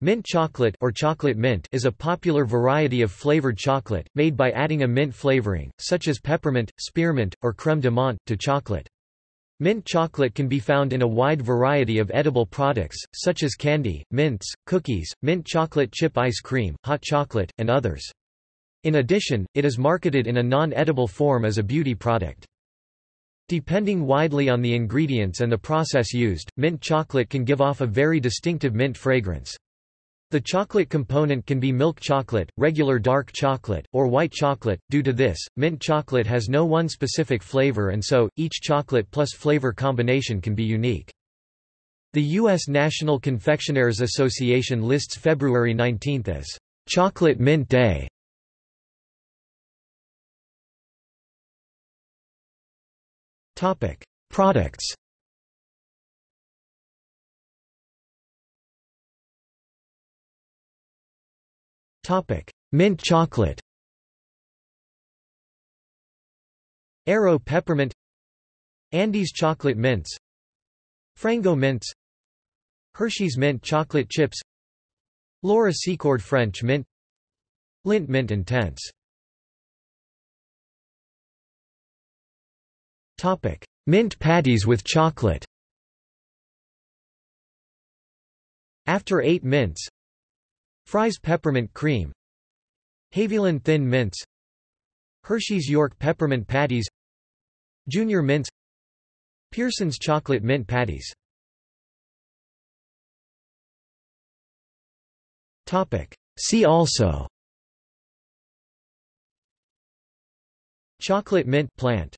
Mint chocolate or chocolate mint is a popular variety of flavored chocolate, made by adding a mint flavoring, such as peppermint, spearmint, or crème de menthe, to chocolate. Mint chocolate can be found in a wide variety of edible products, such as candy, mints, cookies, mint chocolate chip ice cream, hot chocolate, and others. In addition, it is marketed in a non-edible form as a beauty product. Depending widely on the ingredients and the process used, mint chocolate can give off a very distinctive mint fragrance. The chocolate component can be milk chocolate, regular dark chocolate, or white chocolate. Due to this, mint chocolate has no one specific flavor and so, each chocolate plus flavor combination can be unique. The U.S. National Confectioners Association lists February 19 as Chocolate Mint Day. Products Mint chocolate. Aero peppermint. Andes chocolate mints. Frango mints. Hershey's mint chocolate chips. Laura Secord French mint. Lindt mint intense. Topic: Mint patties with chocolate. After 8 mints Fry's peppermint cream Haviland thin mints Hershey's York peppermint patties Junior mints Pearson's chocolate mint patties. See also. Chocolate mint plant